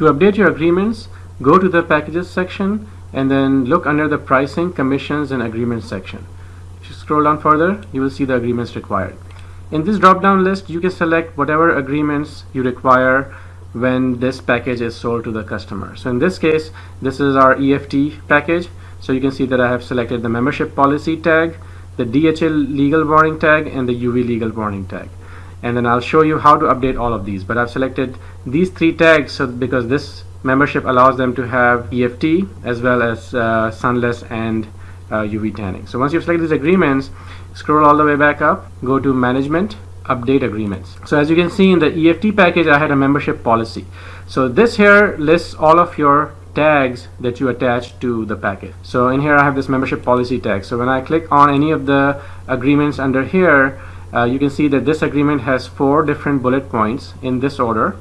To update your agreements, go to the packages section and then look under the pricing, commissions and agreements section. If you scroll down further, you will see the agreements required. In this drop-down list, you can select whatever agreements you require when this package is sold to the customer. So in this case, this is our EFT package. So you can see that I have selected the membership policy tag, the DHA legal warning tag, and the UV legal warning tag. And then I'll show you how to update all of these. But I've selected these three tags so because this membership allows them to have EFT as well as uh, sunless and uh, UV tanning. So once you've selected these agreements, scroll all the way back up, go to management, update agreements. So as you can see in the EFT package, I had a membership policy. So this here lists all of your tags that you attach to the package. So in here I have this membership policy tag. So when I click on any of the agreements under here, uh, you can see that this agreement has four different bullet points in this order.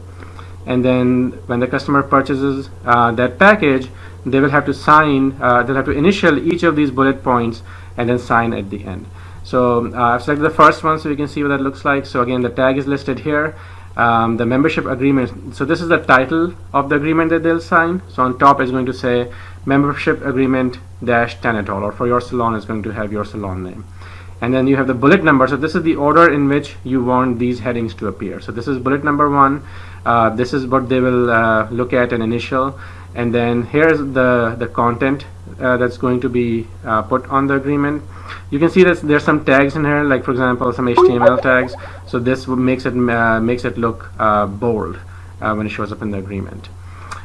And then when the customer purchases uh, that package, they will have to sign, uh, they'll have to initial each of these bullet points and then sign at the end. So uh, I've selected the first one so you can see what that looks like. So again, the tag is listed here. Um, the membership agreement. So this is the title of the agreement that they'll sign. So on top is going to say membership agreement dash Tanitol or for your salon is going to have your salon name. And then you have the bullet number. So this is the order in which you want these headings to appear. So this is bullet number one. Uh, this is what they will uh, look at an initial. And then here's the, the content uh, that's going to be uh, put on the agreement you can see that there's some tags in here like for example some HTML tags so this makes it uh, makes it look uh, bold when it shows up in the agreement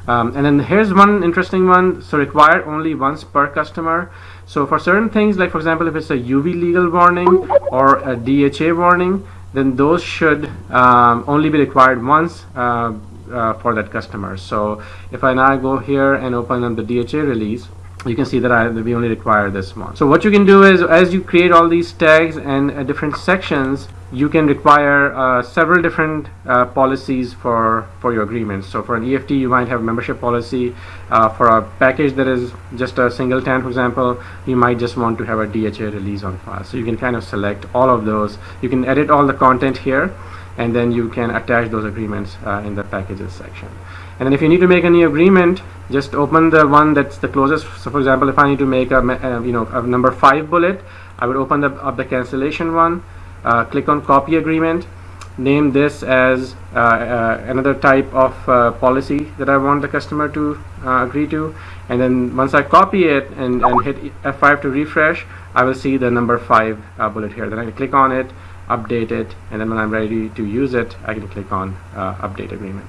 um, and then here's one interesting one. So required only once per customer. So for certain things like for example if it's a UV legal warning or a DHA warning then those should um, only be required once uh, uh, for that customer. So if I now go here and open up the DHA release you can see that I, we only require this one. So what you can do is as you create all these tags and uh, different sections, you can require uh, several different uh, policies for, for your agreements. So for an EFT, you might have a membership policy. Uh, for a package that is just a single tan, for example, you might just want to have a DHA release on file. So you can kind of select all of those. You can edit all the content here and then you can attach those agreements uh, in the packages section and then if you need to make a new agreement just open the one that's the closest. So for example if I need to make a uh, you know a number five bullet I would open the, up the cancellation one uh, click on copy agreement name this as uh, uh another type of uh, policy that I want the customer to uh, agree to. And then once I copy it and, and hit F5 to refresh I will see the number five bullet here. Then I click on it update it and then when I'm ready to use it I can click on update agreement